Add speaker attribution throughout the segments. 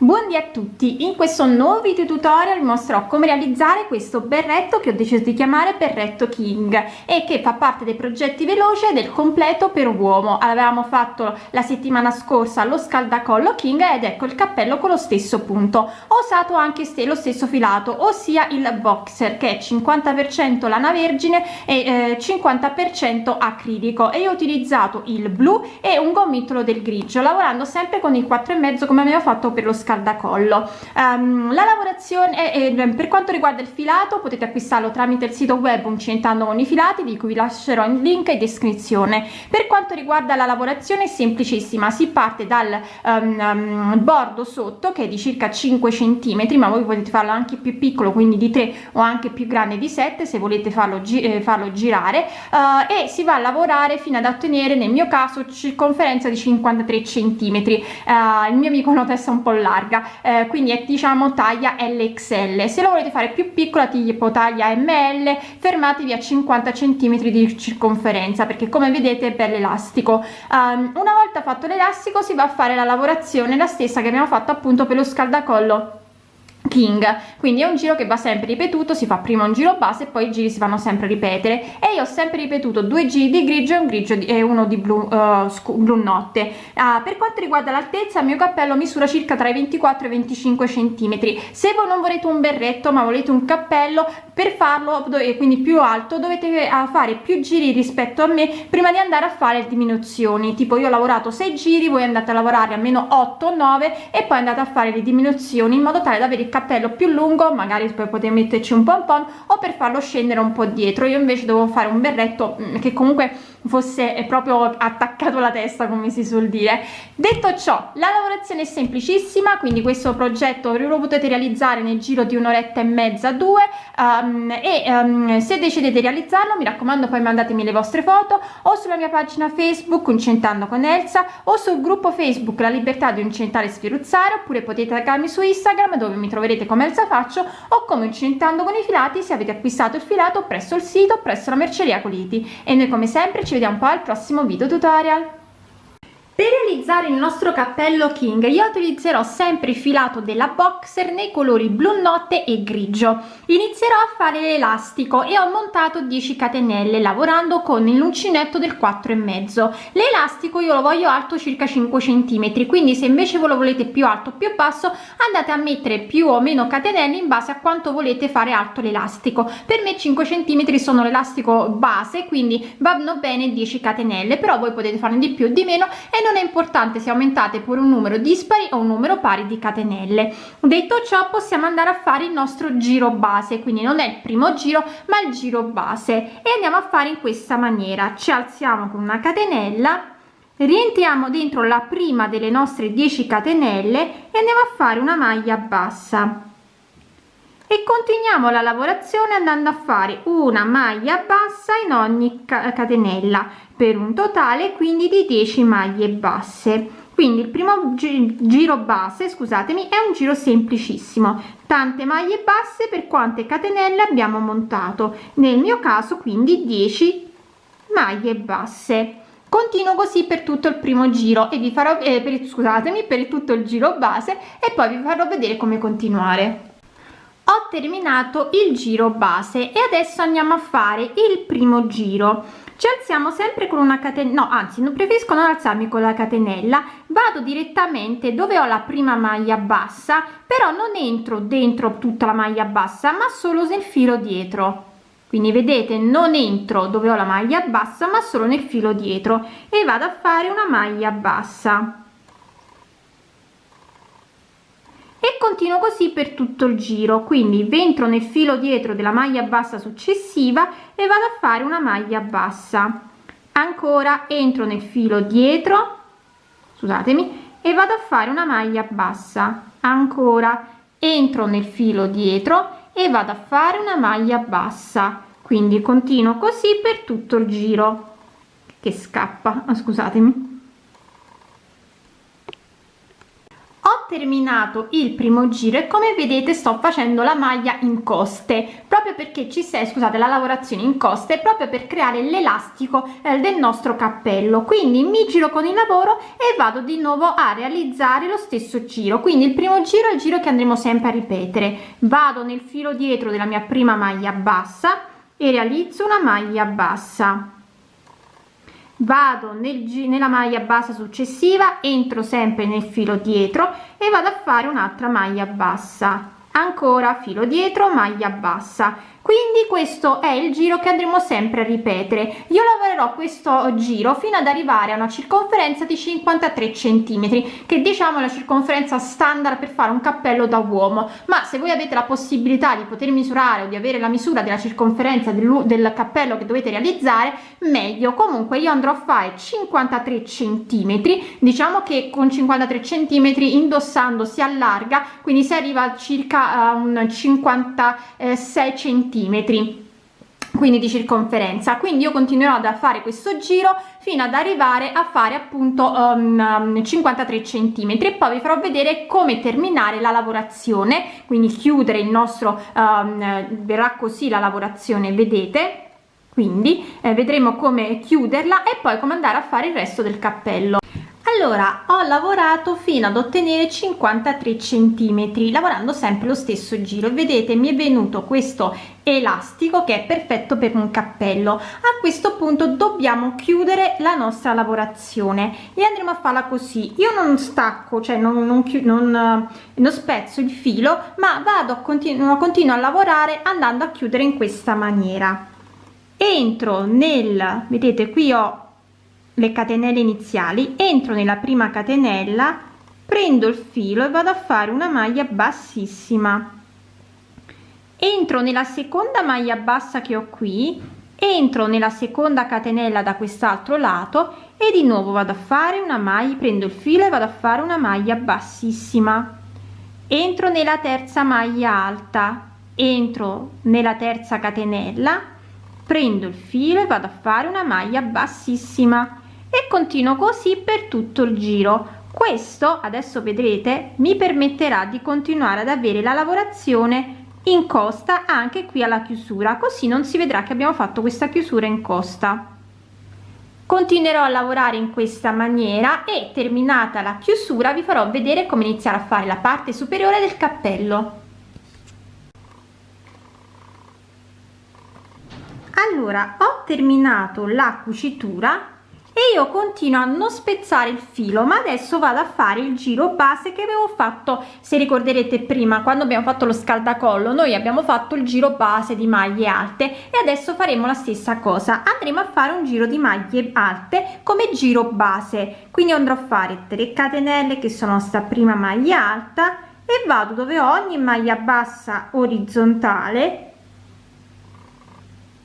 Speaker 1: Buondì a tutti, in questo nuovo video tutorial vi mostrerò come realizzare questo berretto che ho deciso di chiamare berretto king e che fa parte dei progetti veloce del completo per uomo. Avevamo fatto la settimana scorsa lo scaldacollo king ed ecco il cappello con lo stesso punto. Ho usato anche lo stesso filato, ossia il boxer che è 50% lana vergine e eh, 50% acrilico e ho utilizzato il blu e un gomitolo del grigio lavorando sempre con il 4,5 come avevo fatto per lo scaldacollo scaldacollo. Um, la lavorazione è, per quanto riguarda il filato potete acquistarlo tramite il sito web uncentando con i filati di cui vi lascerò il link in descrizione. Per quanto riguarda la lavorazione è semplicissima si parte dal um, um, bordo sotto che è di circa 5 centimetri ma voi potete farlo anche più piccolo quindi di 3 o anche più grande di 7 se volete farlo, gi eh, farlo girare. Uh, e si va a lavorare fino ad ottenere nel mio caso circonferenza di 53 centimetri. Uh, il mio amico nota è un po' largo larga eh, quindi è diciamo taglia LXL se lo volete fare più piccola tipo taglia ML fermatevi a 50 cm di circonferenza perché come vedete è per l'elastico um, una volta fatto l'elastico si va a fare la lavorazione la stessa che abbiamo fatto appunto per lo scaldacollo king. Quindi è un giro che va sempre ripetuto si fa prima un giro base e poi i giri si vanno sempre ripetere. E io ho sempre ripetuto due giri di grigio e un grigio di, e uno di blu, uh, blu notte. Uh, per quanto riguarda l'altezza il mio cappello misura circa tra i 24 e i 25 centimetri. Se voi non volete un berretto ma volete un cappello per farlo quindi più alto dovete uh, fare più giri rispetto a me prima di andare a fare diminuzioni. Tipo io ho lavorato 6 giri voi andate a lavorare almeno 8 9 e poi andate a fare le diminuzioni in modo tale da avere il cappello più lungo magari poi potete metterci un pompon o per farlo scendere un po dietro. Io invece devo fare un berretto mm, che comunque fosse proprio attaccato alla testa come si suol dire. Detto ciò la lavorazione è semplicissima quindi questo progetto lo potete realizzare nel giro di un'oretta e mezza due um, e um, se decidete di realizzarlo mi raccomando poi mandatemi le vostre foto o sulla mia pagina facebook incentando con Elsa o sul gruppo facebook la libertà di incentare e sferuzzare oppure potete taggarmi su instagram dove mi troverete come Elsa faccio o come incentando con i filati se avete acquistato il filato presso il sito presso la merceria Coliti. E noi come sempre ci vediamo poi al prossimo video tutorial per realizzare il nostro cappello king io utilizzerò sempre il filato della boxer nei colori blu notte e grigio. Inizierò a fare l'elastico e ho montato 10 catenelle lavorando con l'uncinetto del 4 e mezzo. L'elastico io lo voglio alto circa 5 centimetri quindi se invece voi lo volete più alto o più basso andate a mettere più o meno catenelle in base a quanto volete fare alto l'elastico. Per me 5 centimetri sono l'elastico base quindi vanno bene 10 catenelle però voi potete farne di più o di meno e non è importante se aumentate pure un numero dispari o un numero pari di catenelle. Detto ciò possiamo andare a fare il nostro giro base quindi non è il primo giro ma il giro base. E andiamo a fare in questa maniera. Ci alziamo con una catenella rientriamo dentro la prima delle nostre 10 catenelle e andiamo a fare una maglia bassa e continuiamo la lavorazione andando a fare una maglia bassa in ogni catenella per un totale quindi di 10 maglie basse. Quindi il primo giro base scusatemi è un giro semplicissimo. Tante maglie basse per quante catenelle abbiamo montato? Nel mio caso quindi 10 maglie basse. Continuo così per tutto il primo giro e vi farò eh, per scusatemi per tutto il giro base e poi vi farò vedere come continuare ho terminato il giro base e adesso andiamo a fare il primo giro. Ci alziamo sempre con una catenella no anzi non preferisco non alzarmi con la catenella. Vado direttamente dove ho la prima maglia bassa però non entro dentro tutta la maglia bassa ma solo nel filo dietro. Quindi vedete non entro dove ho la maglia bassa ma solo nel filo dietro e vado a fare una maglia bassa e continuo così per tutto il giro. Quindi entro nel filo dietro della maglia bassa successiva e vado a fare una maglia bassa. Ancora entro nel filo dietro scusatemi e vado a fare una maglia bassa. Ancora entro nel filo dietro e vado a fare una maglia bassa. Quindi continuo così per tutto il giro. Che scappa scusatemi terminato il primo giro e come vedete sto facendo la maglia in coste proprio perché ci sei scusate la lavorazione in coste proprio per creare l'elastico eh, del nostro cappello. Quindi mi giro con il lavoro e vado di nuovo a realizzare lo stesso giro. Quindi il primo giro è il giro che andremo sempre a ripetere. Vado nel filo dietro della mia prima maglia bassa e realizzo una maglia bassa vado nel, nella maglia bassa successiva entro sempre nel filo dietro e vado a fare un'altra maglia bassa. Ancora filo dietro maglia bassa quindi questo è il giro che andremo sempre a ripetere. Io lavorerò questo giro fino ad arrivare a una circonferenza di 53 centimetri che diciamo la circonferenza standard per fare un cappello da uomo. Ma se voi avete la possibilità di poter misurare o di avere la misura della circonferenza del, del cappello che dovete realizzare meglio. Comunque io andrò a fare 53 centimetri diciamo che con 53 centimetri indossando si allarga quindi si arriva a circa a un 56 centimetri centimetri quindi di circonferenza. Quindi io continuerò a fare questo giro fino ad arrivare a fare appunto um, 53 centimetri. E poi vi farò vedere come terminare la lavorazione quindi chiudere il nostro um, verrà così la lavorazione vedete? Quindi eh, vedremo come chiuderla e poi come andare a fare il resto del cappello allora ho lavorato fino ad ottenere 53 centimetri lavorando sempre lo stesso giro. Vedete mi è venuto questo elastico che è perfetto per un cappello. A questo punto dobbiamo chiudere la nostra lavorazione e andremo a farla così. Io non stacco cioè non, non, non, non spezzo il filo ma vado a continuo, continuo a lavorare andando a chiudere in questa maniera. Entro nel vedete qui ho le catenelle iniziali entro nella prima catenella prendo il filo e vado a fare una maglia bassissima. Entro nella seconda maglia bassa che ho qui entro nella seconda catenella da quest'altro lato e di nuovo vado a fare una maglia prendo il filo e vado a fare una maglia bassissima. Entro nella terza maglia alta entro nella terza catenella prendo il filo e vado a fare una maglia bassissima e continuo così per tutto il giro. Questo adesso vedrete mi permetterà di continuare ad avere la lavorazione in costa anche qui alla chiusura così non si vedrà che abbiamo fatto questa chiusura in costa. Continuerò a lavorare in questa maniera e terminata la chiusura vi farò vedere come iniziare a fare la parte superiore del cappello. Allora ho terminato la cucitura e io continuo a non spezzare il filo ma adesso vado a fare il giro base che avevo fatto se ricorderete prima quando abbiamo fatto lo scaldacollo. Noi abbiamo fatto il giro base di maglie alte e adesso faremo la stessa cosa. Andremo a fare un giro di maglie alte come giro base. Quindi andrò a fare 3 catenelle che sono sta prima maglia alta e vado dove ogni maglia bassa orizzontale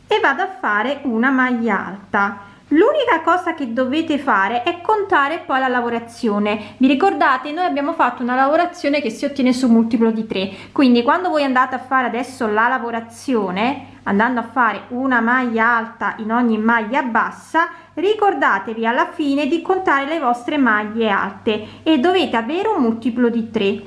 Speaker 1: e vado a fare una maglia alta l'unica cosa che dovete fare è contare poi la lavorazione. Vi ricordate noi abbiamo fatto una lavorazione che si ottiene su multiplo di 3 quindi quando voi andate a fare adesso la lavorazione andando a fare una maglia alta in ogni maglia bassa ricordatevi alla fine di contare le vostre maglie alte e dovete avere un multiplo di 3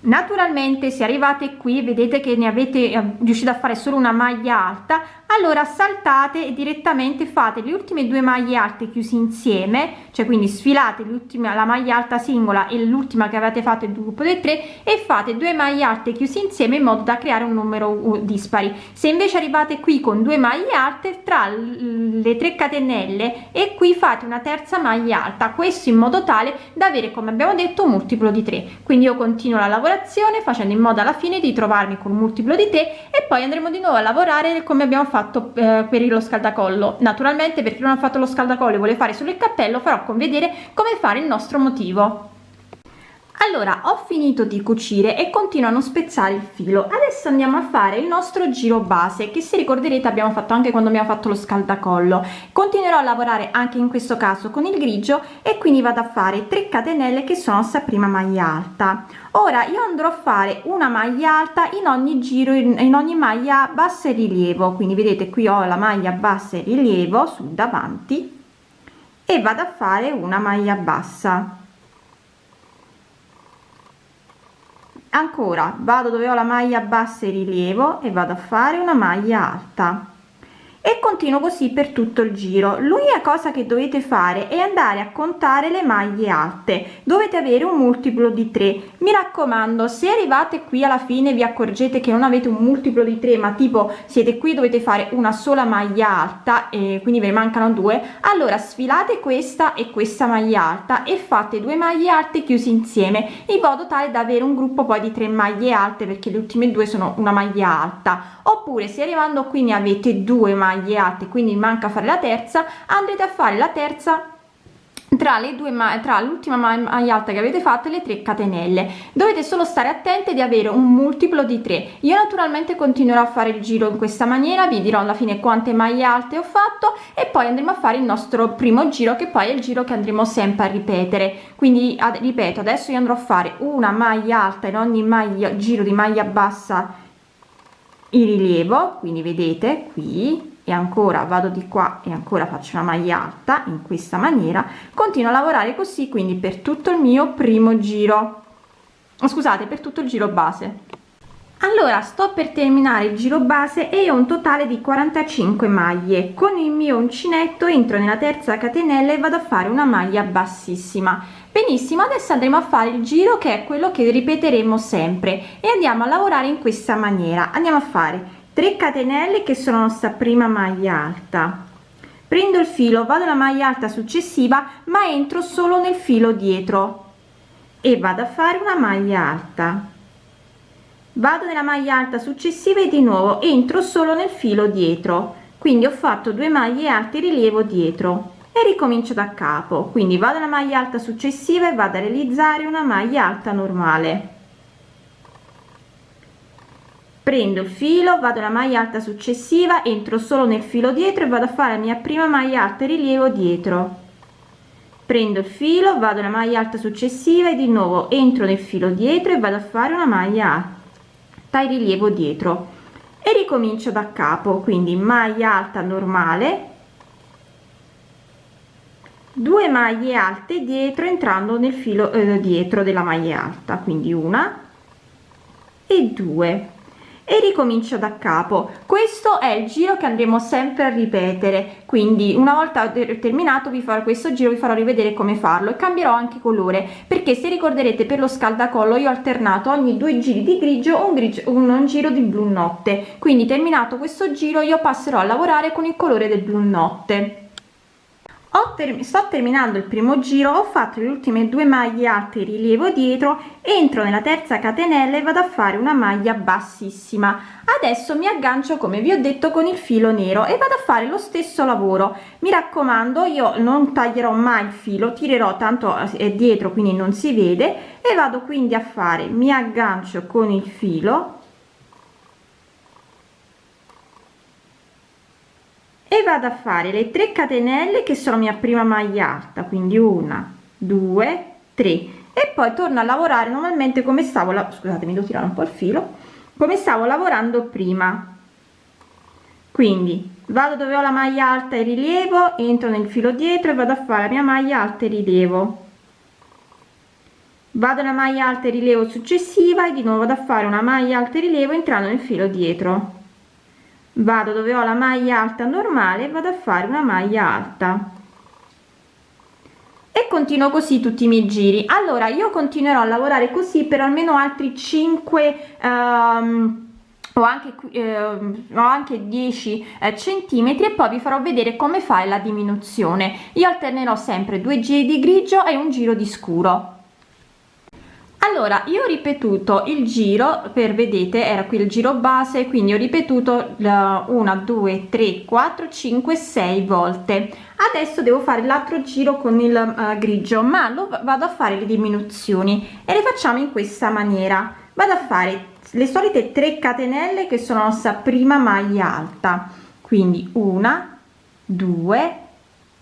Speaker 1: naturalmente se arrivate qui vedete che ne avete eh, riuscito a fare solo una maglia alta allora saltate e direttamente fate le ultime due maglie alte chiusi insieme cioè quindi sfilate l'ultima la maglia alta singola e l'ultima che avete fatto il gruppo dei tre e fate due maglie alte chiusi insieme in modo da creare un numero dispari. Se invece arrivate qui con due maglie alte tra le tre catenelle e qui fate una terza maglia alta questo in modo tale da avere come abbiamo detto un multiplo di 3 quindi io continuo la lavorazione facendo in modo alla fine di trovarmi con un multiplo di 3 e poi andremo di nuovo a lavorare come abbiamo fatto fatto eh, per lo scaldacollo. Naturalmente per chi non ha fatto lo scaldacollo e vuole fare solo il cappello farò con vedere come fare il nostro motivo allora ho finito di cucire e continuo a spezzare il filo. Adesso andiamo a fare il nostro giro base che se ricorderete abbiamo fatto anche quando abbiamo fatto lo scaldacollo. Continuerò a lavorare anche in questo caso con il grigio e quindi vado a fare 3 catenelle che sono sta prima maglia alta. Ora io andrò a fare una maglia alta in ogni giro in, ogni maglia bassa e rilievo. Quindi vedete qui ho la maglia bassa e rilievo sul davanti e vado a fare una maglia bassa ancora vado dove ho la maglia bassa e rilievo e vado a fare una maglia alta e continuo così per tutto il giro. L'unica cosa che dovete fare è andare a contare le maglie alte. Dovete avere un multiplo di 3 mi raccomando se arrivate qui alla fine vi accorgete che non avete un multiplo di 3 ma tipo siete qui dovete fare una sola maglia alta e quindi ve ne mancano due allora sfilate questa e questa maglia alta e fate due maglie alte chiusi insieme in modo tale da avere un gruppo poi di tre maglie alte perché le ultime due sono una maglia alta. Oppure se arrivando qui ne avete due maglie maglie alte quindi manca fare la terza andrete a fare la terza tra le due ma tra l'ultima maglia alta che avete fatto e le 3 catenelle. Dovete solo stare attenti di avere un multiplo di 3 io naturalmente continuerò a fare il giro in questa maniera vi dirò alla fine quante maglie alte ho fatto e poi andremo a fare il nostro primo giro che poi è il giro che andremo sempre a ripetere. Quindi ad, ripeto adesso io andrò a fare una maglia alta in ogni maglia giro di maglia bassa il rilievo quindi vedete qui e ancora vado di qua e ancora faccio una maglia alta in questa maniera continuo a lavorare così quindi per tutto il mio primo giro. Oh, scusate per tutto il giro base. Allora sto per terminare il giro base e ho un totale di 45 maglie. Con il mio uncinetto entro nella terza catenella e vado a fare una maglia bassissima. Benissimo adesso andremo a fare il giro che è quello che ripeteremo sempre. E andiamo a lavorare in questa maniera. Andiamo a fare 3 catenelle che sono nostra prima maglia alta. Prendo il filo vado alla maglia alta successiva ma entro solo nel filo dietro e vado a fare una maglia alta. Vado nella maglia alta successiva e di nuovo entro solo nel filo dietro. Quindi ho fatto due maglie alte rilievo dietro e ricomincio da capo. Quindi vado alla maglia alta successiva e vado a realizzare una maglia alta normale prendo il filo vado alla maglia alta successiva entro solo nel filo dietro e vado a fare la mia prima maglia alta rilievo dietro. Prendo il filo vado alla maglia alta successiva e di nuovo entro nel filo dietro e vado a fare una maglia alta e rilievo dietro. E ricomincio da capo quindi maglia alta normale 2 maglie alte dietro entrando nel filo eh, dietro della maglia alta quindi una e due e ricomincio da capo. Questo è il giro che andremo sempre a ripetere. Quindi una volta terminato vi farò questo giro vi farò rivedere come farlo e cambierò anche colore. Perché se ricorderete per lo scaldacollo io ho alternato ogni due giri di grigio un grigio un, un giro di blu notte. Quindi terminato questo giro io passerò a lavorare con il colore del blu notte ter sto terminando il primo giro ho fatto le ultime due maglie alte rilievo dietro entro nella terza catenella e vado a fare una maglia bassissima. Adesso mi aggancio come vi ho detto con il filo nero e vado a fare lo stesso lavoro. Mi raccomando io non taglierò mai il filo tirerò tanto è dietro quindi non si vede e vado quindi a fare mi aggancio con il filo e vado a fare le 3 catenelle che sono mia prima maglia alta quindi una due tre. E poi torno a lavorare normalmente come stavo la scusatemi devo tirare un po' il filo come stavo lavorando prima. Quindi vado dove ho la maglia alta e rilievo entro nel filo dietro e vado a fare la mia maglia alta e rilievo vado alla maglia alta e rilievo successiva e di nuovo vado a fare una maglia alta e rilievo entrando nel filo dietro vado dove ho la maglia alta normale vado a fare una maglia alta. E continuo così tutti i miei giri. Allora io continuerò a lavorare così per almeno altri 5 um, o anche eh, ho anche 10 eh, centimetri e poi vi farò vedere come fare la diminuzione. Io alternerò sempre due giri di grigio e un giro di scuro allora io ho ripetuto il giro per vedete era qui il giro base quindi ho ripetuto la 1 2 3 4 5 6 volte. Adesso devo fare l'altro giro con il uh, grigio ma lo vado a fare le diminuzioni e le facciamo in questa maniera. Vado a fare le solite 3 catenelle che sono nostra prima maglia alta. Quindi una due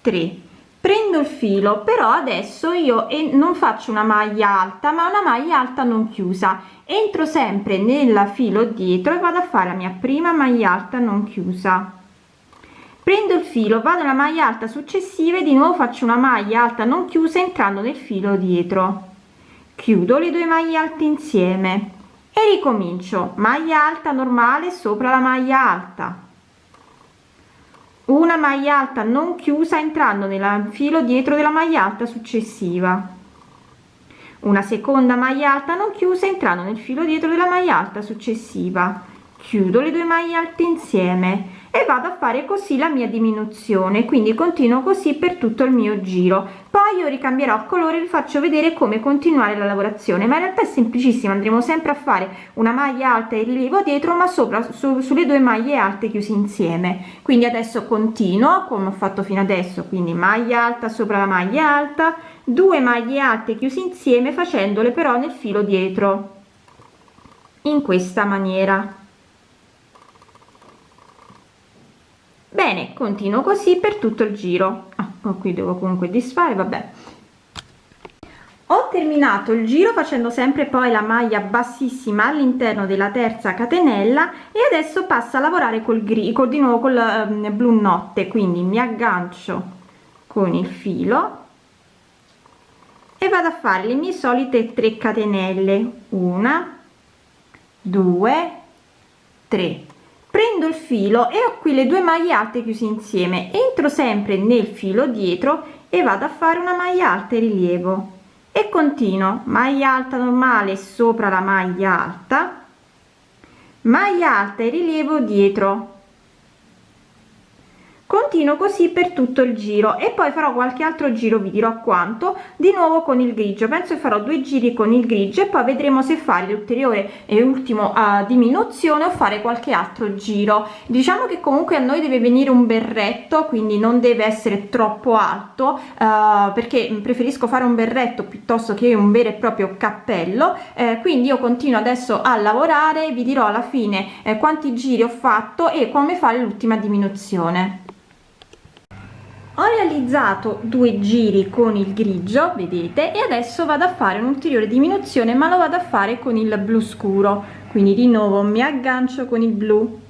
Speaker 1: tre prendo il filo però adesso io non faccio una maglia alta ma una maglia alta non chiusa. Entro sempre nel filo dietro e vado a fare la mia prima maglia alta non chiusa. Prendo il filo vado alla maglia alta successiva e di nuovo faccio una maglia alta non chiusa entrando nel filo dietro. Chiudo le due maglie alte insieme e ricomincio. Maglia alta normale sopra la maglia alta una maglia alta non chiusa entrando nel filo dietro della maglia alta successiva. Una seconda maglia alta non chiusa entrando nel filo dietro della maglia alta successiva. Chiudo le due maglie alte insieme e vado a fare così la mia diminuzione quindi continuo così per tutto il mio giro. Poi io ricambierò colore vi faccio vedere come continuare la lavorazione ma in realtà è semplicissimo andremo sempre a fare una maglia alta e rilievo dietro ma sopra su, sulle due maglie alte chiuse insieme. Quindi adesso continuo come ho fatto fino adesso quindi maglia alta sopra la maglia alta due maglie alte chiuse insieme facendole però nel filo dietro in questa maniera bene continuo così per tutto il giro. Ah, qui devo comunque disfare vabbè. Ho terminato il giro facendo sempre poi la maglia bassissima all'interno della terza catenella e adesso passo a lavorare col grigio di nuovo col um, blu notte quindi mi aggancio con il filo e vado a fare le mie solite 3 catenelle. Una due tre prendo il filo e ho qui le due maglie alte chiuse insieme. Entro sempre nel filo dietro e vado a fare una maglia alta e rilievo. E continuo. Maglia alta normale sopra la maglia alta. Maglia alta e rilievo dietro continuo così per tutto il giro. E poi farò qualche altro giro vi dirò quanto di nuovo con il grigio. Penso che farò due giri con il grigio e poi vedremo se fare l'ulteriore e ultimo uh, diminuzione o fare qualche altro giro. Diciamo che comunque a noi deve venire un berretto quindi non deve essere troppo alto uh, perché preferisco fare un berretto piuttosto che un vero e proprio cappello. Eh, quindi io continuo adesso a lavorare vi dirò alla fine eh, quanti giri ho fatto e come fare l'ultima diminuzione ho realizzato due giri con il grigio vedete e adesso vado a fare un'ulteriore diminuzione ma lo vado a fare con il blu scuro. Quindi di nuovo mi aggancio con il blu.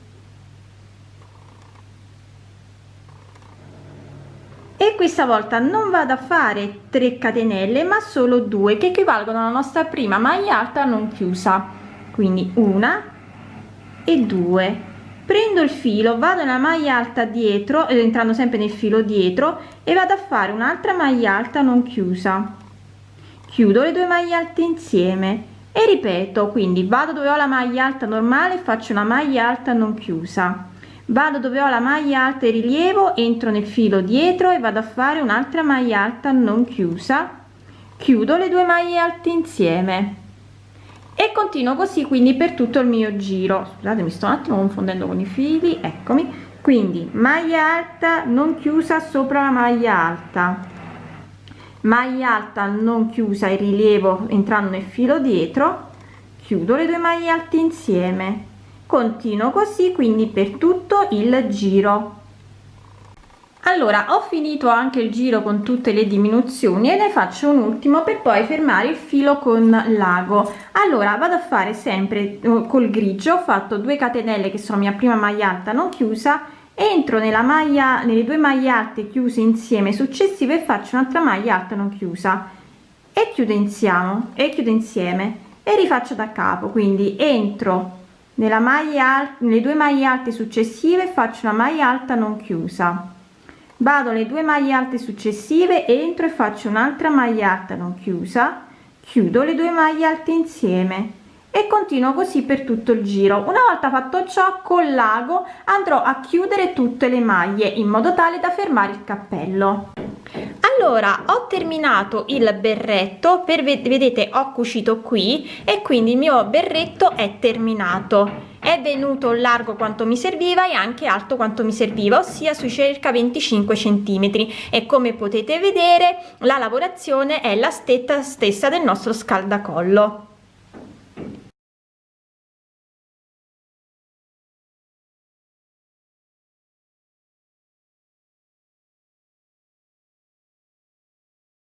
Speaker 1: E questa volta non vado a fare 3 catenelle ma solo due che equivalgono alla nostra prima maglia alta non chiusa. Quindi una e due prendo il filo vado nella maglia alta dietro eh, entrando sempre nel filo dietro e vado a fare un'altra maglia alta non chiusa. Chiudo le due maglie alte insieme e ripeto quindi vado dove ho la maglia alta normale faccio una maglia alta non chiusa. Vado dove ho la maglia alta e rilievo entro nel filo dietro e vado a fare un'altra maglia alta non chiusa. Chiudo le due maglie alte insieme e continuo così quindi per tutto il mio giro. Scusate mi sto un attimo confondendo con i fili eccomi. Quindi maglia alta non chiusa sopra la maglia alta. Maglia alta non chiusa il rilievo entrando nel filo dietro. Chiudo le due maglie alte insieme. Continuo così quindi per tutto il giro allora ho finito anche il giro con tutte le diminuzioni e ne faccio un ultimo per poi fermare il filo con l'ago. Allora vado a fare sempre eh, col grigio ho fatto 2 catenelle che sono mia prima maglia alta non chiusa entro nella maglia nelle due maglie alte chiuse insieme successive e faccio un'altra maglia alta non chiusa. E chiudo insieme e chiudo insieme e rifaccio da capo quindi entro nella maglia nelle due maglie alte successive faccio una maglia alta non chiusa vado le due maglie alte successive entro e faccio un'altra maglia alta non chiusa chiudo le due maglie alte insieme e continuo così per tutto il giro. Una volta fatto ciò con l'ago andrò a chiudere tutte le maglie in modo tale da fermare il cappello. Allora ho terminato il berretto per vedete ho cucito qui e quindi il mio berretto è terminato è venuto largo quanto mi serviva e anche alto quanto mi serviva ossia sui circa 25 centimetri. E come potete vedere la lavorazione è la stessa del nostro scaldacollo